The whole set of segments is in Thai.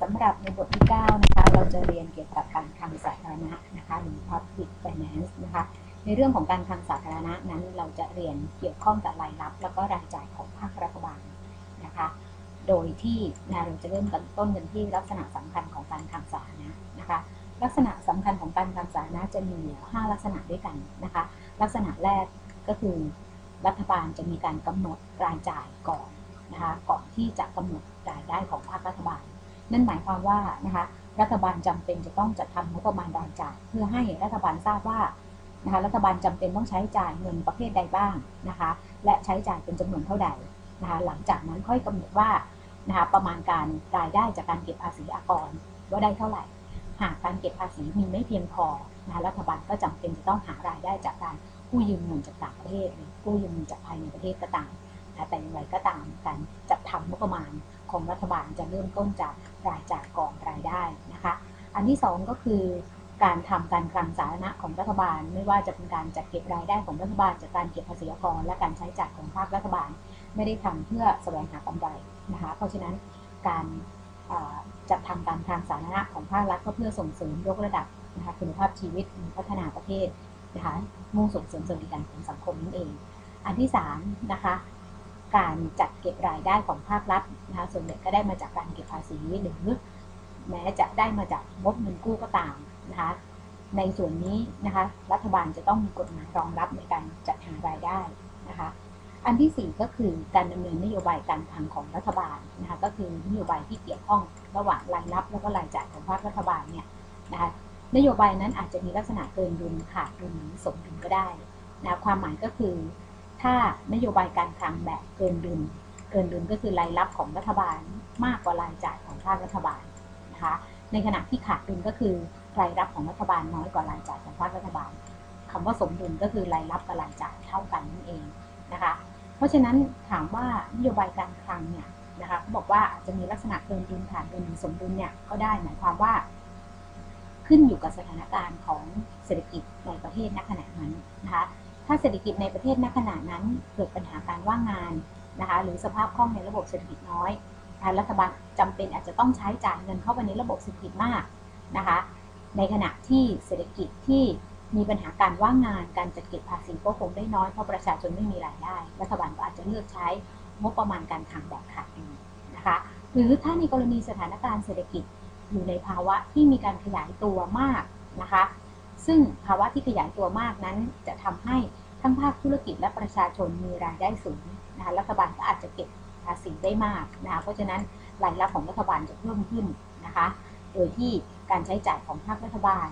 สำหรับในบทที่ 9 นะคะ เราจะเรียนเกี่ยวกับการคลังสาธารณะนะคะหรือ public finance นะคะ ในเรื่องของการคลังสาธารณะนั้น เราจะเรียนเกี่ยวข้องกับรายรับ แล้วก็รายจ่ายของภาครัฐบาลนะคะ โดยที่นะเราจะเริ่มต้นกันที่ลักษณะสำคัญของการคลังสาธารณะนะคะ ลักษณะสำคัญของการคลังสาธารณะจะมีอยู่5ลักษณะด้วยกันนะคะ ลักษณะแรกก็คือรัฐบาลจะมีการกำหนดรายจ่ายก่อนนะคะ ก่อนที่จะกำหนดรายได้ของภาครัฐบาล นั่นหมายความว่านะคะรัฐบาลจำเป็นจะต้องจัดทำงบประมาณรายจ่าย เพื่อให้รัฐบาลทราบว่านะคะรัฐบาลจำเป็นต้องใช้จ่ายเงินประเภทใดบ้างนะคะและใช้จ่ายเป็นจำนวนเท่าใดนะคะหลังจากนั้นค่อยกำหนดว่านะคะประมาณการรายได้จากการเก็บภาษีอากรว่าได้เท่าไหร่ หากการเก็บภาษีมีไม่เพียงพอนะคะรัฐบาลก็จำเป็นจะต้องหารายได้จากการกู้ยืมเงินจากต่างประเทศหรือกู้ยืมเงินจากภายในประเทศก็ตามแต่อย่างไรก็ตามการจัดทำงบประมาณของรัฐบาลจะเริ่มต้นจาก รายจ่ายกอนรายได้นะคะ อันที่ 2 ก็คือการทำการคลังสาธารณะของรัฐบาล ไม่ว่าจะเป็นการจัดเก็บรายได้ของรัฐบาลจากการเก็บภาษีอากรและการใช้จ่ายของภาครัฐบาล ไม่ได้ทำเพื่อแสวงหากำไรนะคะ เพราะฉะนั้นการจัดทำการคลังสาธารณะของภาครัฐก็เพื่อส่งเสริมยกระดับนะคะคุณภาพชีวิตพัฒนาประเทศนะคะมุ่งส่งเสริมสวัสดิการของสังคมนั่นเอง อันที่3นะคะ การจัดเก็บรายได้ของภาครัฐนะคะส่วนใหญ่ก็ได้มาจากการเก็บภาษีหรือแม้จะได้มาจากงบเงินกู้ก็ตามนะคะในส่วนนี้นะคะรัฐบาลจะต้องมีกฎหมายรองรับในการจัดหารายได้นะคะอันที่ 4 ก็คือการดำเนินนโยบายการคลังของรัฐบาลนะคะก็คือนโยบายที่เกี่ยวข้องระหว่างรายรับ แล้วก็รายจ่ายของภาครัฐบาลเนี่ยนะคะนโยบายนั้นอาจจะมีลักษณะเกินดุลขาดดุลสมดุลก็ได้นะความหมายก็คือ ถ้านโยบายการคลังแบบเกินดุลเกินดุลก็คือรายรับของรัฐบาลมากกว่ารายจ่ายของภาครัฐบาลนะคะในขณะที่ขาดดุลก็คือรายรับของรัฐบาลน้อยกว่ารายจ่ายของภาครัฐบาลคำว่าสมดุลก็คือรายรับกับรายจ่ายเท่ากันนั่นเองนะคะเพราะฉะนั้นถามว่านโยบายการคลังเนี่ยนะคะเขาบอกว่าอาจจะมีลักษณะเกินดุลขาดดุลหรือสมดุลเนี่ยก็ได้หมายความว่า ขึ้นอยู่กับสถานการณ์ของเศรษฐกิจในประเทศณขณะนั้นนะคะ ถ้าเศรษฐกิจในประเทศณขณะนั้นเกิดปัญหาการว่างงานนะคะหรือสภาพคล่องในระบบเศรษฐกิจน้อยรัฐบาลจำเป็นอาจจะต้องใช้จ่ายเงินเข้าไปในระบบเศรษฐกิจมากนะคะในขณะที่เศรษฐกิจที่มีปัญหาการว่างงานการจัดเก็บภาษีก็คงได้น้อยเพราะประชาชนไม่มีรายได้ รัฐบาลก็อาจจะเลือกใช้งบประมาณการคลังแบบขาดดุลนะคะหรือถ้าในกรณีสถานการณ์เศรษฐกิจอยู่ในภาวะที่มีการขยายตัวมากนะคะ ซึ่งภาวะที่ขยายตัวมากนั้น จะทำให้ทั้งภาคธุรกิจและประชาชนมีรายได้สูงนะคะรัฐบาลก็อาจจะเก็บภาษีได้มากนะคะเพราะฉะนั้นรายรับของรัฐบาลจะเพิ่มขึ้นนะคะ โดยที่การใช้จ่ายของภาครัฐบาล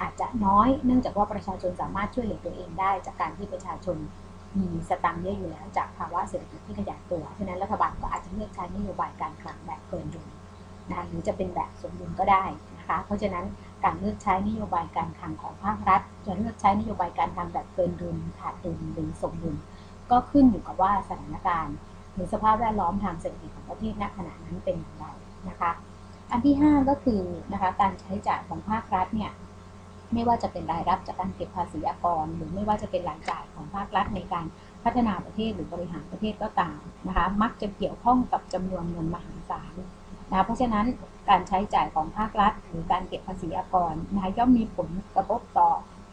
อาจจะน้อยเนื่องจากว่าประชาชนสามารถช่วยเหลือตัวเองได้ จากการที่ประชาชนมีสตังค์เยอะอยู่แล้วจากภาวะเศรษฐกิจที่ขยายตัว ฉะนั้นรัฐบาลก็อาจจะเลือกใช้นโยบายการคลังแบบเกินดุลนะหรือจะเป็นแบบสมดุลก็ได้นะคะ เพราะฉะนั้น การเลือกใช้นโยบายการคลังของภาครัฐ จะเลือกใช้นโยบายการคลังแบบเกินดุลขาดดุลหรือสมดุลก็ขึ้นอยู่กับว่าสถานการณ์หรือสภาพแวดล้อมทางเศรษฐกิจของประเทศณขณะนั้นเป็นอย่างไรนะคะ อันที่ 5 ก็คือนะคะการใช้จ่ายของภาครัฐเนี่ยไม่ว่าจะเป็นรายรับจากการเก็บภาษีอากร หรือไม่ว่าจะเป็นรายจ่ายของภาครัฐในการพัฒนาประเทศหรือบริหารประเทศก็ตามนะคะมักจะเกี่ยวข้องกับจำนวนเงินมหาศาลนะเพราะฉะนั้น การใช้จ่ายของภาครัฐ หรือการเก็บภาษีอากรนะคะย่อมมีผลกระทบต่อ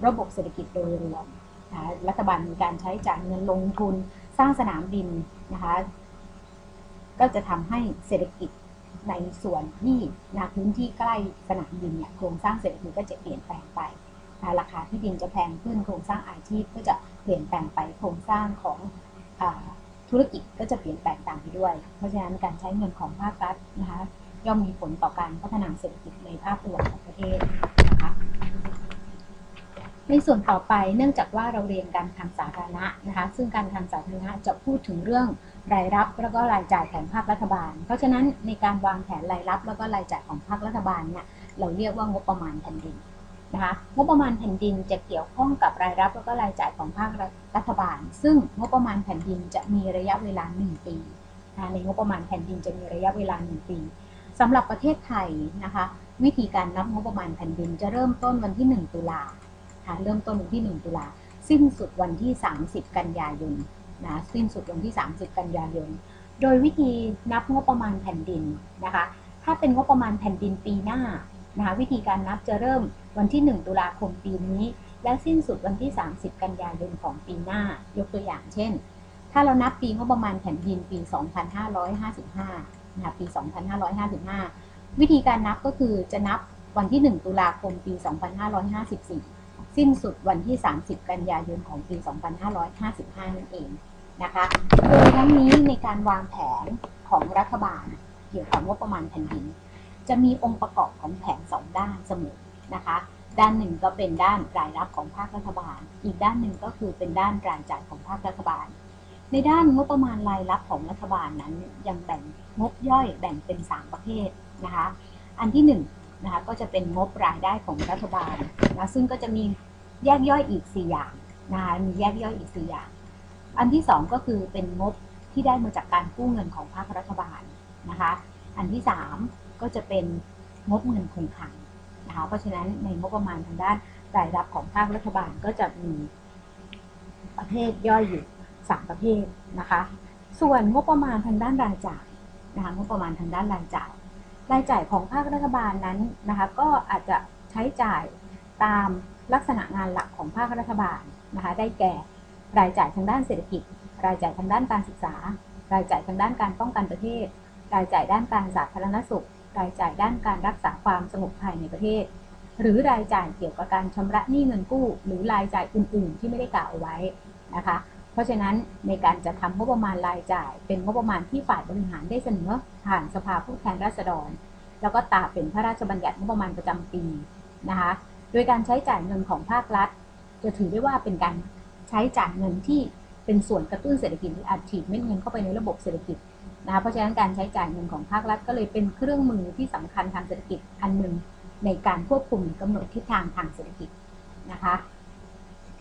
ระบบเศรษฐกิจโดยรวมนะรัฐบาลมีการใช้จ่ายเงินลงทุนสร้างสนามบินนะคะก็จะทำให้เศรษฐกิจในส่วนที่นาพื้นที่ใกล้สนามบินเนี่ยโครงสร้างเศรษฐกิจก็จะเปลี่ยนแปลงไปราคาที่ดินจะแพงขึ้นโครงสร้างอาชีพก็จะเปลี่ยนแปลงไปโครงสร้างของธุรกิจก็จะเปลี่ยนแปลงตามไปด้วย เพราะฉะนั้นการใช้เงินของภาครัฐนะคะ ย่อมมีผลต่อการพัฒนาเศรษฐกิจในภาพรวมของประเทศนะคะในส่วนต่อไปเนื่องจากว่าเราเรียนการทางสาธารณะนะคะซึ่งการทางสาธารณะจะพูดถึงเรื่องรายรับแล้วก็รายจ่ายของภาครัฐบาล เพราะฉะนั้นในการวางแผนรายรับแล้วก็รายจ่ายของภาครัฐบาลเนี่ยเราเรียกว่างบประมาณแผ่นดินนะคะงบประมาณแผ่นดินจะเกี่ยวข้องกับรายรับแล้วก็รายจ่ายของภาครัฐบาล ซึ่งงบประมาณแผ่นดินจะมีระยะเวลา 1 ปีในงบประมาณแผ่นดินจะมีระยะเวลา 1 ปี สำหรับประเทศไทยนะคะ วิธีการนับงบประมาณแผ่นดินจะเริ่มต้นวันที่ 1 ตุลาค่ะเริ่มต้นวันที่ 1 ตุลาสิ้นสุดวันที่ 30 กันยายนนะสิ้นสุดวันที่ 30 กันยายน โดยวิธีนับงบประมาณแผ่นดินนะคะ ถ้าเป็นงบประมาณแผ่นดินปีหน้านะคะวิธีการนับจะเริ่มวันที่ 1 ตุลาคมปีนี้ และสิ้นสุดวันที่ 30 กันยายนของปีหน้า ยกตัวอย่างเช่น ถ้าเรานับปีงบประมาณแผ่นดินปี 2555 นะคะปี 2555 วิธีการนับก็คือจะนับวันที่ 1 ตุลาคมปี 2554 สิ้นสุดวันที่ 30 กันยายนของปี 2555 นั่นเองนะคะโดยทั้งนี้ในการวางแผนของรัฐบาลเกี่ยวกับงบประมาณแผ่นดิน จะมีองค์ประกอบของแผนสองด้านเสมอนะคะ ด้านหนึ่งก็เป็นด้านรายรับของภาครัฐบาล อีกด้านหนึ่งก็คือเป็นด้านรายจ่ายของภาครัฐบาล ในด้านงบประมาณรายรับของรัฐบาลนั้นยังแบ่งงบย่อยแบ่งเป็น 3 ประเภทนะคะ อันที่1นนะคะก็จะเป็นงบรายได้ของรัฐบาลนะซึ่งก็จะมีแยกย่อยอีก 4 อย่างนะคะมีแยกย่อยอีก 4 อย่าง อันที่ 2 ก็คือเป็นงบที่ได้มาจากการกู้เงินของภาครัฐบาลนะคะ อันที่ 3 ก็จะเป็นงบเงินคงคลังนะคะเพราะฉะนั้นในงบประมาณทางด้านรายรับของภาครัฐบาลก็จะมีประเภทย่อยอยู่ 3 ประเภทนะคะ ส่วนงบประมาณทางด้านรายจ่ายนะคะงบประมาณทางด้านรายจ่าย รายจ่ายของภาครัฐบาลนั้นนะคะก็อาจจะใช้จ่ายตามลักษณะงานหลักของภาครัฐบาลนะคะได้แก่รายจ่ายทางด้านเศรษฐกิจ รายจ่ายทางด้านการศึกษา รายจ่ายทางด้านการป้องกันประเทศ รายจ่ายด้านการสาธารณสุข รายจ่ายด้านการรักษาความสงบภายในประเทศ หรือรายจ่ายเกี่ยวกับการชำระหนี้เงินกู้ หรือรายจ่ายอื่น ๆ ที่ไม่ได้กล่าวเอาไว้นะคะ เพราะฉะนั้นในการจะทำงบประมาณรายจ่าย เป็นงบประมาณที่ฝ่ายบริหารได้เสนอผ่านสภาผู้แทนราษฎร แล้วก็ตราเป็นพระราชบัญญัติงบประมาณประจำปีนะคะโดยการใช้จ่ายเงินของภาครัฐ จะถือได้ว่าเป็นการใช้จ่ายเงินที่เป็นส่วนกระตุ้นเศรษฐกิจหรืออัดฉีดเม็ดเงินเข้าไปในระบบเศรษฐกิจนะคะเพราะฉะนั้นการใช้จ่ายเงินของภาครัฐก็เลยเป็นเครื่องมือที่สำคัญทางเศรษฐกิจอันหนึ่งในการควบคุมกำหนดทิศทางทางเศรษฐกิจนะคะ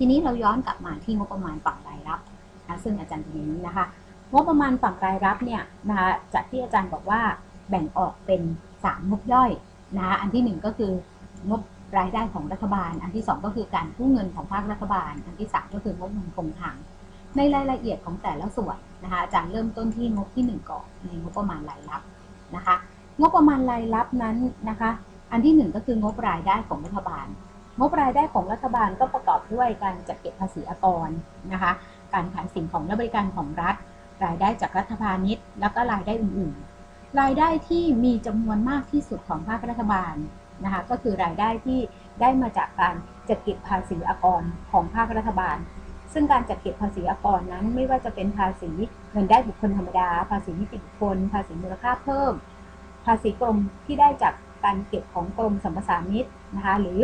ทีนี้เราย้อนกลับมาที่งบประมาณฝั่งรายรับนะซึ่งอาจารย์ตรงนี้นะคะงบประมาณฝั่งรายรับเนี่ยนะคะจากที่อาจารย์บอกว่าแบ่งออกเป็น 3 งบย่อยนะคะอันที่ 1 ก็คืองบรายได้ของรัฐบาล อันที่ 2 ก็คือการกู้เงินของภาครัฐบาล อันที่ 3 ก็คืองบเงินคงคลังในรายละเอียดของแต่ละส่วนนะคะอาจารย์เริ่มต้นที่งบที่ 1 ก่อนในงบประมาณรายรับนะคะ งบประมาณรายรับนั้นนะคะ อันที่ 1 ก็คืองบรายได้ของรัฐบาล งบรายได้ของรัฐบาลก็ประกอบด้วยการจัดเก็บภาษีอากรนะคะ การขายสิ่งของและบริการของรัฐ รายได้จากรัฐพาณิชย์ แล้วก็รายได้อื่นๆ รายได้ที่มีจำนวนมากที่สุดของภาครัฐบาลนะคะก็คือรายได้ที่ได้มาจากการจัดเก็บภาษีอากรของภาครัฐบาล ซึ่งการจัดเก็บภาษีอากรนั้น ไม่ว่าจะเป็นภาษีเงินได้บุคคลธรรมดา ภาษีนิติบุคคล ภาษีมูลค่าเพิ่ม ภาษีกรมที่ได้จากการเก็บของกรมสัมปทานมิตรนะคะหรือ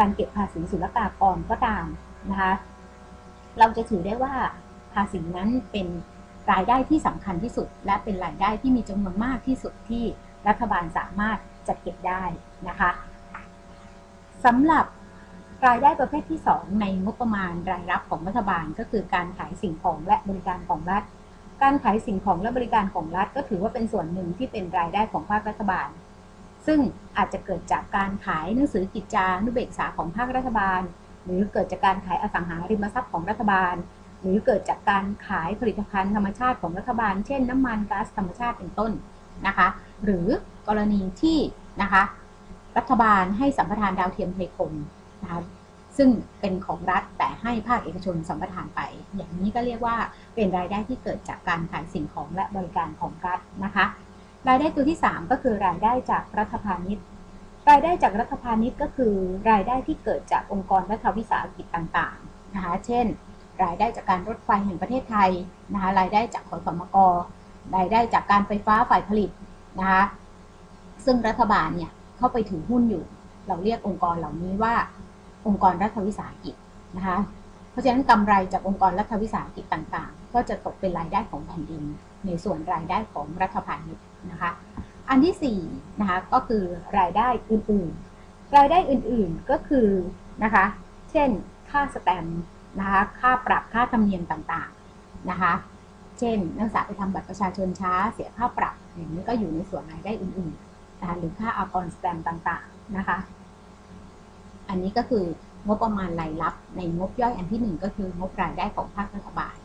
การเก็บภาษีศุลกากรก็ตามนะคะ เราจะถือได้ว่าภาษีนั้นเป็นรายได้ที่สำคัญที่สุด และเป็นรายได้ที่มีจำนวนมากที่สุดที่รัฐบาลสามารถจัดเก็บได้นะคะสำหรับรายได้ประเภทที่ 2 ในงบประมาณรายรับของรัฐบาลก็คือการขายสิ่งของและบริการของรัฐ การขายสิ่งของและบริการของรัฐ ก็ถือว่าเป็นส่วนหนึ่งที่เป็นรายได้ของภาครัฐบาล ซึ่งอาจจะเกิดจากการขายหนังสือกิจจานุเบกษาของภาครัฐบาล หรือเกิดจากการขายอสังหาริมทรัพย์ของรัฐบาล หรือเกิดจากการขายผลิตภัณฑ์ธรรมชาติของรัฐบาล เช่น น้ำมันก๊าซธรรมชาติเป็นต้นนะคะ หรือกรณีที่นะคะรัฐบาลให้สัมปทานดาวเทียมไทยคมนะคะซึ่งเป็นของรัฐแต่ให้ภาคเอกชนสัมปทานไป อย่างนี้ก็เรียกว่าเป็นรายได้ที่เกิดจากการขายสิ่งของและบริการของรัฐนะคะ รายได้ตัวที่ 3 ก็คือรายได้จากรัฐพาณิชย์ รายได้จากรัฐพาณิชย์ก็คือ รายได้ที่เกิดจากองค์กรรัฐวิสาหกิจต่างๆนะคะเช่น รายได้จากการรถไฟแห่งประเทศไทยนะคะรายได้จากขอสมกรายได้จากการไฟฟ้าฝ่ายผลิตนะคะซึ่งรัฐบาลเนี่ยเข้าไปถือหุ้นอยู่ เราเรียกองค์กรเหล่านี้ว่า องค์กรรัฐวิสาหกิจนะคะเพราะฉะนั้นกำไรจากองค์กรรัฐวิสาหกิจต่างๆ ก็จะตกเป็นรายได้ของแผ่นดิน ในส่วนรายได้ของรัฐพาณิชย์ นะคะ อันที่4นะคะก็คือรายได้อื่นๆ รายได้อื่นๆก็คือนะคะ เช่น ค่าสแตมป์นะคะ ค่าปรับค่าธรรมเนียมต่างๆนะคะ เช่น นักศึกษาไปทำบัตรประชาชนช้า เสียค่าปรับอย่างนี้ก็อยู่ในส่วนรายได้อื่นๆนะคะหรือค่าอากรสแตมป์ต่างๆนะคะ อันนี้ก็คืองบประมาณรายรับในงบย่อยอันที่ 1 ก็คืองบรายได้ของภาครัฐบาล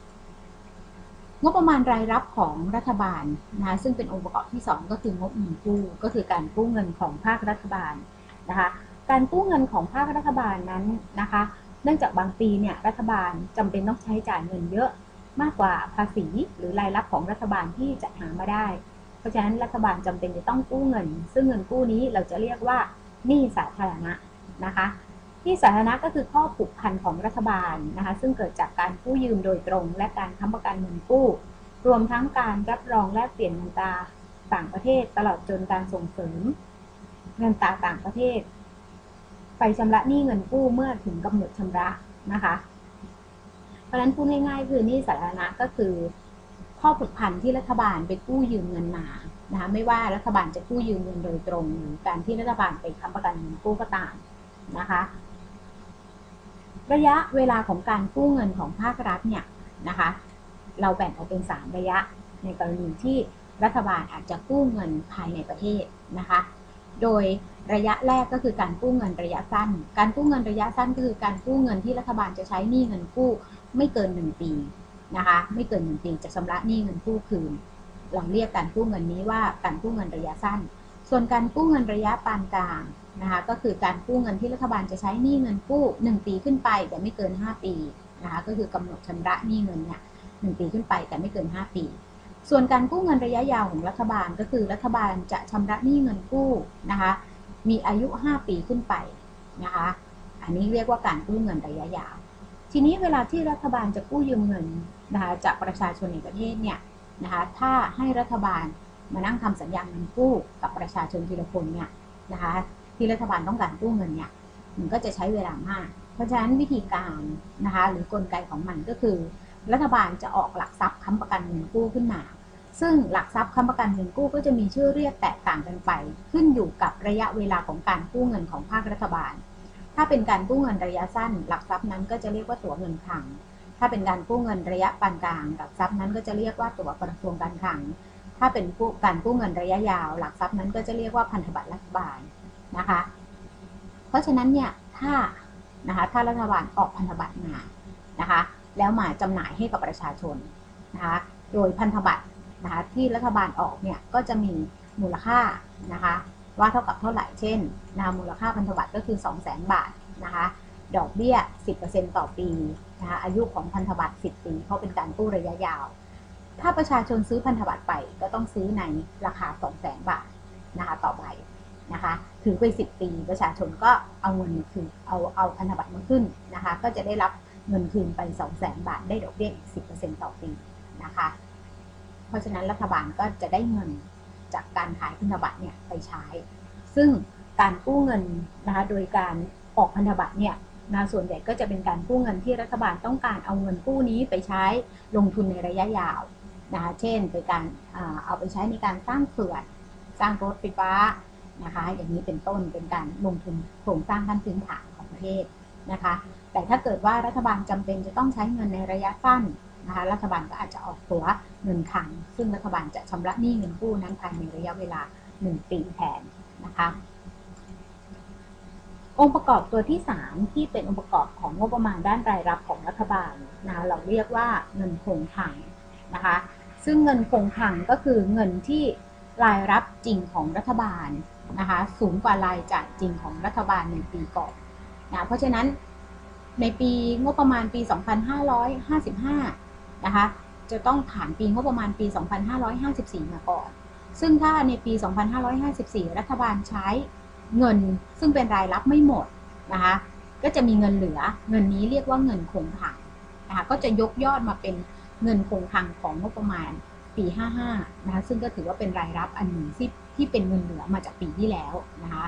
งบประมาณรายรับของรัฐบาลนะคะซึ่งเป็นองค์ประกอบที่ 2 ก็คืองบเงินกู้ก็คือการกู้เงินของภาครัฐบาลนะคะการกู้เงินของภาครัฐบาลนั้นนะคะ เนื่องจากบางปีเนี่ยรัฐบาลจำเป็นต้องใช้จ่ายเงินเยอะมากกว่าภาษีหรือรายรับของรัฐบาลที่จะหามาได้ เพราะฉะนั้นรัฐบาลจำเป็นจะต้องกู้เงิน ซึ่งเงินกู้นี้เราจะเรียกว่าหนี้สาธารณะนะคะ นี้สาธารณะก็คือข้อผูกพันของรัฐบาลนะคะซึ่งเกิดจากการกู้ยืมโดยตรง และการค้ำประกันเงินกู้ รวมทั้งการรับรองแลกเปลี่ยนเงินตราต่างประเทศ ตลอดจนการส่งเสริม เงินตราต่างประเทศ ไปชำระหนี้เงินกู้เมื่อถึงกำหนดชำระนะคะ เพราะฉะนั้นพูดง่ายๆ คือหนี้สาธารณะก็คือ ข้อผูกพันที่รัฐบาลไปกู้ยืมเงินมานะคะไม่ว่ารัฐบาลจะกู้ยืมเงินโดยตรงหรือการที่รัฐบาลไปค้ำประกันเงินกู้ก็ตามนะคะ ระยะเวลาของการกู้เงินของภาครัฐเนี่ยนะคะเราแบ่งออกเป็น 3 ระยะ ในกรณีที่รัฐบาลอาจจะกู้เงินภายในประเทศนะคะ โดยระยะแรกก็คือการกู้เงินระยะสั้น การกู้เงินระยะสั้นก็คือการกู้เงินที่รัฐบาลจะใช้หนี้เงินกู้ไม่เกิน 1 ปีนะคะไม่เกิน 1 ปีจะชำระหนี้เงินกู้คืน เราเรียกการกู้เงินนี้ว่าการกู้เงินระยะสั้น ส่วนการกู้เงินระยะปานกลาง นะคะก็คือการกู้เงินที่รัฐบาลจะใช้หนี้เงินกู้ 1 ปีขึ้นไป แต่ไม่เกิน 5 ปีนะคะก็คือกำหนดชำระหนี้เงินเนี่ย1ปีขึ้นไปแต่ไม่เกิน 5 ปี ส่วนการกู้เงินระยะยาวของรัฐบาลก็คือรัฐบาลจะชำระหนี้เงินกู้นะคะมีอายุ 5 ปีขึ้นไปนะคะอันนี้เรียกว่าการกู้เงินระยะยาว ทีนี้เวลาที่รัฐบาลจะกู้ยืมเงินนะคะจากประชาชนในประเทศเนี่ยนะคะถ้าให้รัฐบาลมานั่งทำสัญญาเงินกู้กับประชาชนทีละคนเนี่ยนะคะ ที่รัฐบาลต้องการกู้เงินเนี่ยมันก็จะใช้เวลามาก เพราะฉะนั้นวิธีการนะคะหรือกลไกของมันก็คือ รัฐบาลจะออกหลักทรัพย์ค้ำประกันเงินกู้ขึ้นมา ซึ่งหลักทรัพย์ค้ำประกันเงินกู้ก็จะมีชื่อเรียกแตกต่างกันไป ขึ้นอยู่กับระยะเวลาของการกู้เงินของภาครัฐบาล ถ้าเป็นการกู้เงินระยะสั้น หลักทรัพย์นั้นก็จะเรียกว่าตั๋วเงินคลัง ถ้าเป็นการกู้เงินระยะปานกลาง หลักทรัพย์นั้นก็จะเรียกว่าตั๋วกระทรวงการคลัง ถ้าเป็นการกู้เงินระยะยาว หลักทรัพย์นั้นก็จะเรียกว่าพันธบัตรรัฐบาล นะคะ เพราะฉะนั้นเนี่ยถ้านะคะถ้ารัฐบาลออกพันธบัตรมานะคะ แล้วมาจำหน่ายให้กับประชาชนนะคะ โดยพันธบัตรนะคะที่รัฐบาลออกเนี่ยก็จะมีมูลค่านะคะ ว่าเท่ากับเท่าไหร่เช่นนะมูลค่าพันธบัตรก็คือ 2 0 0 0 0 0 บาทนะคะดอกเบี้ย 10%ต่อปีนะคะอายุของพันธบัตร 10 ปี เพราะเป็นการกู้ระยะยาว ถ้าประชาชนซื้อพันธบัตรไปก็ต้องซื้อในราคา 2 0 0 0 0 0 บาทนะคะต่อใบ นะคะถือไป 10 ปี ประชาชนก็เอาเงินคืนเอาเอาพันธบัตรมาขึ้นนะคะ ก็จะได้รับเงินคืนไป 2 0 0 0 0 0บาทได้ดอกเบี้ยอีก 10%ต่อปีนะคะ เพราะฉะนั้นรัฐบาลก็จะได้เงินจากการขายพันธบัตรเนี่ยไปใช้ ซึ่งการกู้เงินนะคะโดยการออกพันธบัตรเนี่ยนะส่วนใหญ่ก็จะเป็นการกู้เงินที่รัฐบาลต้องการเอาเงินกู้นี้ไปใช้ลงทุนในระยะยาวนะคะเช่น ไปการเอาไปใช้ในการสร้างเขื่อน สร้างรถไฟฟ้า นะคะ อย่างนี้เป็นต้นเป็นการลงทุนโครงสร้างขั้นพื้นฐานของประเทศนะคะ แต่ถ้าเกิดว่ารัฐบาลจำเป็นจะต้องใช้เงินในระยะสั้นนะคะ รัฐบาลก็อาจจะออกตัวเงินขัง ซึ่งรัฐบาลจะชำระหนี้เงินกู้นั้นภายในระยะเวลา 1 ปีแทนนะคะองค์ประกอบตัวที่ 3 ที่เป็นองค์ประกอบของงบประมาณด้านรายรับของรัฐบาลนะเราเรียกว่าเงินคงคังนะคะซึ่งเงินคงคังก็คือเงินที่รายรับจริงของรัฐบาล นะคะสูงกว่ารายจ่ายจริงของรัฐบาลในปีก่อนนะเพราะฉะนั้นในปีงบประมาณปี 2555 นะคะจะต้องผ่านปีงบประมาณปี 2554 มาก่อน ซึ่งถ้าในปี 2554 รัฐบาลใช้เงินซึ่งเป็นรายรับไม่หมดนะคะก็จะมีเงินเหลือเงินนี้เรียกว่าเงินคงคลังนะคะก็จะยกยอดมาเป็นเงินคงคลังของงบประมาณปี 55 นะคะซึ่งก็ถือว่าเป็นรายรับอันหนึ่งที่ ที่เป็นเงินเหลือมาจากปีที่แล้วนะคะ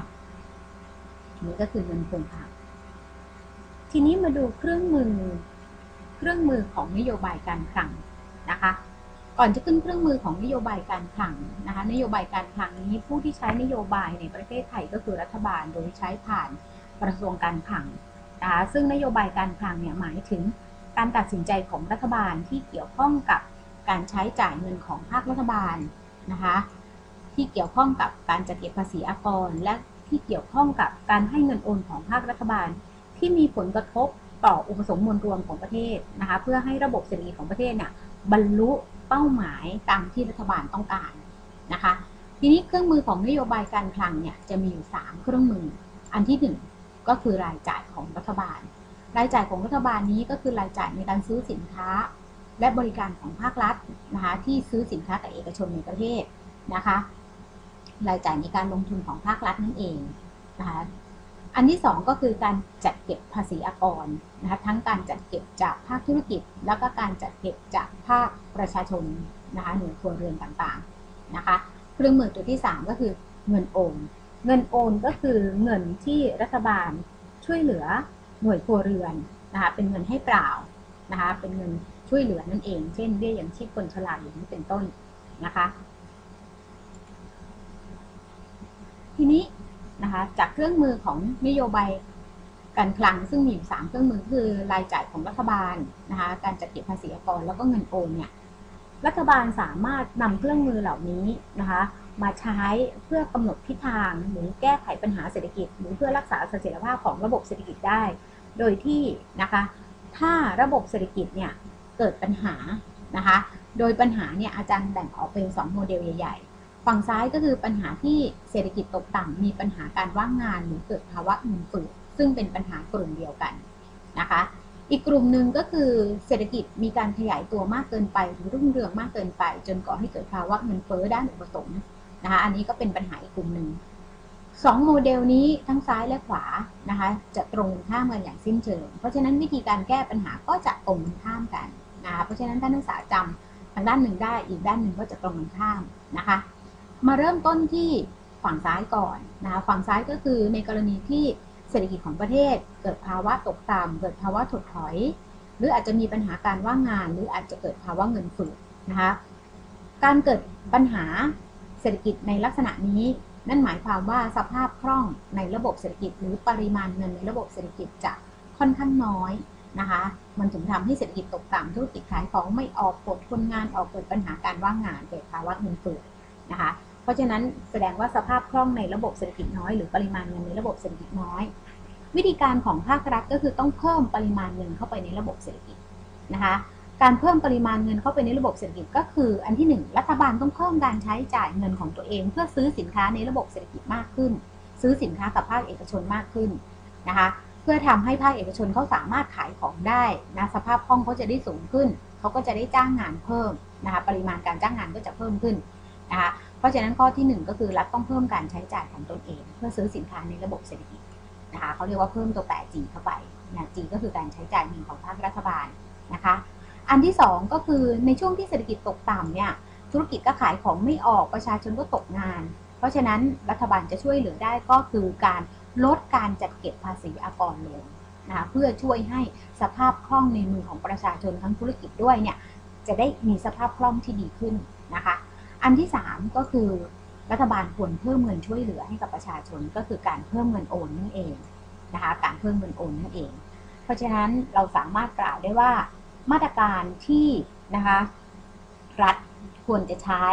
นี่ก็คือเงินคงคลังทีนี้มาดูเครื่องมือ เครื่องมือของนโยบายการคลังนะคะ ก่อนจะขึ้นเครื่องมือของนโยบายการคลังนะคะ นโยบายการคลังนี้ผู้ที่ใช้นโยบายในประเทศไทยก็คือรัฐบาลโดยใช้ผ่านกระทรวงการคลังนะคะซึ่งนโยบายการคลังเนี่ยหมายถึงการตัดสินใจของรัฐบาลที่เกี่ยวข้องกับการใช้จ่ายเงินของภาครัฐบาลนะคะ ที่เกี่ยวข้องกับการจัดเก็บภาษีอากร และที่เกี่ยวข้องกับการให้เงินโอนของภาครัฐบาล ที่มีผลกระทบต่ออุปสมบทมวลรวมของประเทศนะคะเพื่อให้ระบบเศรษฐกิจของประเทศเนี่ยบรรลุเป้าหมายตามที่รัฐบาลต้องการนะคะทีนี้เครื่องมือของนโยบายการคลังเนี่ยจะมีอยู่ 3 เครื่องมือ อันที่ 1 ก็คือรายจ่ายของรัฐบาล รายจ่ายของรัฐบาลนี้ก็คือรายจ่ายในการซื้อสินค้า และบริการของภาครัฐนะคะที่ซื้อสินค้ากับเอกชนในประเทศนะคะ รายจ่ายในการลงทุนของภาครัฐนั่นเองนะคะอันที่ 2 ก็คือการจัดเก็บภาษีอากรนะคะทั้งการจัดเก็บจากภาคธุรกิจ แล้วก็การจัดเก็บจากภาคประชาชนนะคะหน่วยครัวเรือนต่างๆนะคะเครื่องมือตัวที่ 3 ก็คือเงินโอน เงินโอนก็คือเงินที่รัฐบาลช่วยเหลือหน่วยครัวเรือนนะคะเป็นเงินให้เปล่านะคะเป็นเงินช่วยเหลือนั่นเอง เช่นเบี้ยยังชีพคนชราอย่างนี้เป็นต้นนะคะ ทีนี้นะคะจากเครื่องมือของนโยบายการคลังซึ่งมีอยู่สามเครื่องมือคือรายจ่ายของรัฐบาลนะคะการจัดเก็บภาษีอากรแล้วก็เงินโอนเนี่ยรัฐบาลสามารถนำเครื่องมือเหล่านี้นะคะมาใช้เพื่อกำหนดทิศทางหรือแก้ไขปัญหาเศรษฐกิจ หรือเพื่อรักษาเสถียรภาพของระบบเศรษฐกิจได้ โดยที่นะคะถ้าระบบเศรษฐกิจเนี่ยเกิดปัญหานะคะโดยปัญหาเนี่ยอาจารย์แบ่งออกเป็น 2 โมเดลใหญ่ ฝั่งซ้ายก็คือปัญหาที่เศรษฐกิจตกต่ำมีปัญหาการว่างงานหรือเกิดภาวะเงินเฟ้อซึ่งเป็นปัญหากลุ่มเดียวกันนะคะ อีกกลุ่มหนึ่งก็คือเศรษฐกิจมีการขยายตัวมากเกินไปหรือรุ่งเรืองมากเกินไป จนก่อให้เกิดภาวะเงินเฟ้อด้านอุปสงค์นะคะอันนี้ก็เป็นปัญหาอีกกลุ่มหนึ่งสองโมเดลนี้ทั้งซ้ายและขวานะคะจะตรงข้ามกันอย่างสิ้นเชิง เพราะฉะนั้นวิธีการแก้ปัญหาก็จะตรงข้ามกันนะคะเพราะฉะนั้นท่านนักศึกษาจำทางด้านหนึ่งได้อีกด้านหนึ่งก็จะตรงกันข้ามนะคะ มาเริ่มต้นที่ฝั่งซ้ายก่อนนะคะฝั่งซ้ายก็คือในกรณีที่เศรษฐกิจของประเทศ เกิดภาวะตกต่ำเกิดภาวะถดถอย หรืออาจจะมีปัญหาการว่างงาน หรืออาจจะเกิดภาวะเงินฝืดนะคะการเกิดปัญหาเศรษฐกิจในลักษณะนี้ นั่นหมายความว่าสภาพคล่องในระบบเศรษฐกิจ หรือปริมาณเงินในระบบเศรษฐกิจจะค่อนข้างน้อยนะคะ มันถึงทำให้เศรษฐกิจตกต่ำธุรกิจขายของไม่ออกปลดคนงานออกเกิดปัญหาการว่างงานเกิดภาวะเงินฝืดนะคะ เพราะฉะนั้นแสดงว่าสภาพคล่องในระบบเศรษฐกิจน้อยหรือปริมาณเงินในระบบเศรษฐกิจน้อย วิธีการของภาครัฐก็คือต้องเพิ่มปริมาณเงินเข้าไปในระบบเศรษฐกิจนะคะการเพิ่มปริมาณเงินเข้าไปในระบบเศรษฐกิจก็คือ อันที่ 1 รัฐบาลต้องเพิ่มการใช้จ่ายเงินของตัวเอง เพื่อซื้อสินค้าในระบบเศรษฐกิจมากขึ้น ซื้อสินค้ากับภาคเอกชนมากขึ้นนะคะเพื่อทำให้ภาคเอกชนเขาสามารถขายของได้นะสภาพคล่องเขาจะได้สูงขึ้น เขาก็จะได้จ้างงานเพิ่มนะคะปริมาณการจ้างงานก็จะเพิ่มขึ้น นะคะเพราะฉะนั้นข้อที่ 1 ก็คือรัฐต้องเพิ่มการใช้จ่ายของตนเอง เพื่อซื้อสินค้าในระบบเศรษฐกิจนะคะเขาเรียกว่าเพิ่มตัวแปร G เข้าไปนะ G ก็คือการใช้จ่ายเงินของภาครัฐบาลนะคะ อันที่ 2 ก็คือในช่วงที่เศรษฐกิจตกต่ำเนี่ยธุรกิจก็ขายของไม่ออกประชาชนก็ตกงาน เพราะฉะนั้นรัฐบาลจะช่วยเหลือได้ก็คือการลดการจัดเก็บภาษีอากรลงนะคะเพื่อช่วยให้สภาพคล่องในมือของประชาชนทั้งธุรกิจด้วยเนี่ยจะได้มีสภาพคล่องที่ดีขึ้นนะคะ อันที่ 3 ก็คือรัฐบาลควรเพิ่มเงินช่วยเหลือให้กับประชาชนก็คือการเพิ่มเงินโอนนั่นเองนะคะการเพิ่มเงินโอนนั่นเอง เพราะฉะนั้นเราสามารถกล่าวได้ว่ามาตรการที่นะคะรัฐควรจะใช้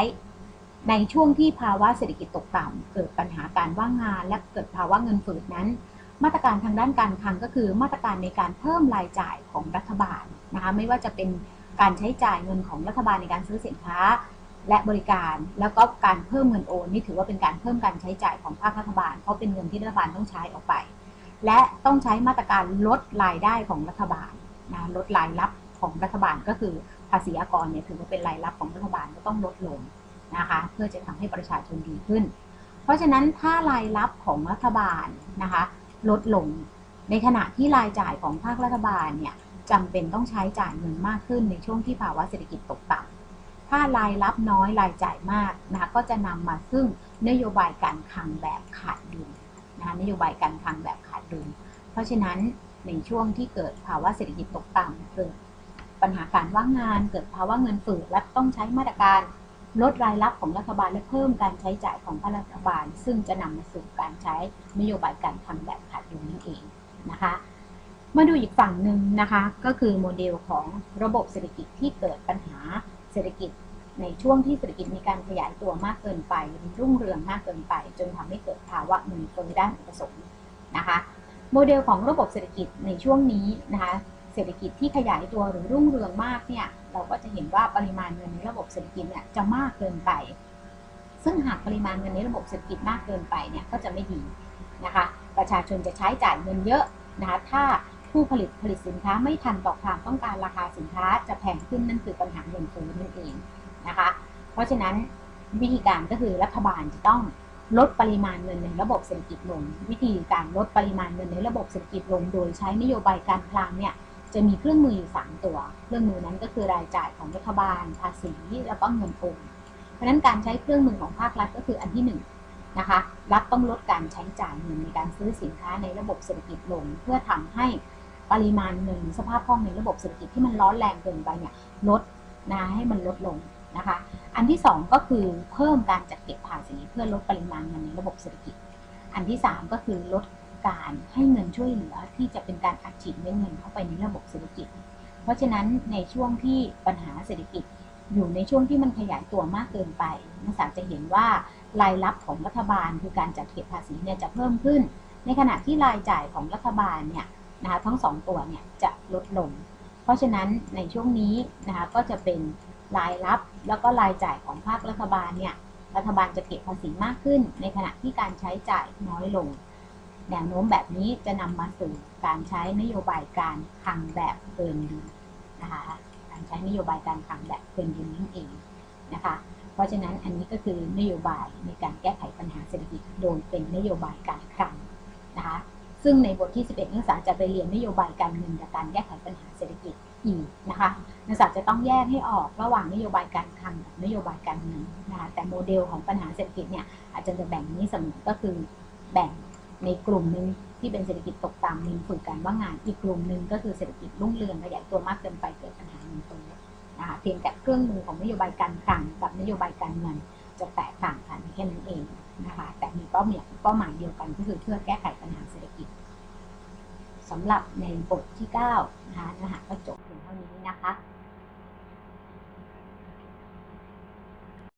ในช่วงที่ภาวะเศรษฐกิจตกต่ำเกิดปัญหาการว่างงาน และเกิดภาวะเงินฝืดนั้น มาตรการทางด้านการคลังก็คือมาตรการในการเพิ่มรายจ่ายของรัฐบาลนะคะไม่ว่าจะเป็นการใช้จ่ายเงินของรัฐบาลในการซื้อสินค้า และบริการ แล้วก็การเพิ่มเงินโอนนี่ถือว่าเป็นการเพิ่มการใช้จ่ายของภาครัฐบาล เพราะเป็นเงินที่รัฐบาลต้องใช้ออกไป และต้องใช้มาตรการลดรายได้ของรัฐบาลนะลดรายรับของรัฐบาลก็คือภาษีอากรเนี่ยถือว่าเป็นรายรับของรัฐบาลก็ต้องลดลงนะคะเพื่อจะทำให้ประชาชนดีขึ้น เพราะฉะนั้นถ้ารายรับของรัฐบาลนะคะลดลงในขณะที่รายจ่ายของภาครัฐบาลเนี่ยจำเป็นต้องใช้จ่ายเงินมากขึ้นในช่วงที่ภาวะเศรษฐกิจตกต่ำ ถ้ารายรับน้อยรายจ่ายมากนะก็จะนำมาซึ่งนโยบายการคลังแบบขาดดุลนะคะนโยบายการคลังแบบขาดดุล เพราะฉะนั้นในช่วงที่เกิดภาวะเศรษฐกิจตกต่ำเกิดปัญหาการว่างงานเกิดภาวะเงินฝืดและต้องใช้มาตรการลดรายรับของรัฐบาลและเพิ่มการใช้จ่ายของภาครัฐบาล ซึ่งจะนำมาสู่การใช้นโยบายการคลังแบบขาดดุลนั่นเองนะคะ มาดูอีกฝั่งหนึ่งนะคะ ก็คือโมเดลของระบบเศรษฐกิจที่เกิดปัญหา เศรษฐกิจในช่วงที่เศรษฐกิจมีการขยายตัวมากเกินไปรุ่งเรืองมากเกินไป จนทำให้เกิดภาวะเงินเฟ้อด้านอุปสงค์นะคะโมเดลของระบบเศรษฐกิจในช่วงนี้นะคะเศรษฐกิจที่ขยายตัวหรือรุ่งเรืองมากเนี่ยเราก็จะเห็นว่าปริมาณเงินในระบบเศรษฐกิจเนี่ยจะมากเกินไป ซึ่งหากปริมาณเงินในระบบเศรษฐกิจมากเกินไปเนี่ยก็จะไม่ดีนะคะประชาชนจะใช้จ่ายเงินเยอะนะคะถ้า ผู้ผลิตผลิตสินค้าไม่ทันต่อความต้องการราคาสินค้าจะแพงขึ้นนั่นคือปัญหาเงินเฟ้อนั่นเองนะคะ เพราะฉะนั้นวิธีการก็คือรัฐบาลจะต้องลดปริมาณเงินในระบบเศรษฐกิจลง วิธีการลดปริมาณเงินในระบบเศรษฐกิจลง โดยใช้นโยบายการคลังเนี่ยจะมีเครื่องมืออยู่สามตัว เครื่องมือนั้นก็คือรายจ่ายของรัฐบาล ภาษีแล้วก็เงินโอนเพราะนั้นการใช้เครื่องมือของภาครัฐก็คืออันที่หนึ่งนะคะรัฐต้องลดการใช้จ่ายเงินในการซื้อสินค้าในระบบเศรษฐกิจลง เพื่อทำให้ ปริมาณเงินสภาพคล่องในระบบเศรษฐกิจที่มันร้อนแรงเกินไปเนี่ยลดนะให้มันลดลงนะคะ อันที่ 2 ก็คือเพิ่มการจัดเก็บภาษีเพื่อลดปริมาณเงินในระบบเศรษฐกิจ อันที่ 3 ก็คือลดการให้เงินช่วยเหลือที่จะเป็นการอัดฉีดเม็ดเงินเข้าไปในระบบเศรษฐกิจ เพราะฉะนั้นในช่วงที่ปัญหาเศรษฐกิจ อยู่ในช่วงที่มันขยายตัวมากเกินไปนักศึกษาจะเห็นว่ารายรับของรัฐบาลคือการจัดเก็บภาษีเนี่ยจะเพิ่มขึ้น ในขณะที่รายจ่ายของรัฐบาลเนี่ย นะคะทั้งสองตัวเนี่ยจะลดลง เพราะฉะนั้นในช่วงนี้นะคะก็จะเป็นรายรับแล้วก็รายจ่ายของภาครัฐบาลเนี่ยรัฐบาลจะเก็บภาษีมากขึ้น ในขณะที่การใช้จ่ายน้อยลง แนวโน้มแบบนี้จะนำมาสู่การใช้นโยบายการคลังแบบเกินดุลนะคะการใช้นโยบายการคลังแบบเกินดุลนั่นเองนะคะเพราะฉะนั้นอันนี้ก็คือนโยบายในการแก้ไขปัญหาเศรษฐกิจโดยเป็นนโยบายการคลังนะคะ ซึ่งในบทที่ 11นักศึกษาจะไปเรียนนโยบายการเงินกับการแก้ไขปัญหาเศรษฐกิจอีกนะคะนักศึกษาจะต้องแยกให้ออกระหว่างนโยบายการคลังกับนโยบายการเงินนะคะแต่โมเดลของปัญหาเศรษฐกิจเนี่ยอาจจะจะแบ่งนี้เสมอก็คือแบ่งในกลุ่มหนึ่งที่เป็นเศรษฐกิจตกต่ำมีฝึกการว่างงานอีกกลุ่มหนึ่งก็คือเศรษฐกิจรุ่งเรืองขยายตัวมากเกินไปเกิดปัญหาเงินเฟ้อนะคะเพียงแต่เครื่องมือของนโยบายการคลังกับนโยบายการเงินจะแตกต่างกันแค่นั้นเองนะคะแต่มีเป้าหมายเป้าหมายเดียวกันก็คือเพื่อแก้ไขปัญหาเศรษฐกิจ สำหรับในบทที่9นะคะเนื้อหาก็จบเพียงเท่านี้นะคะ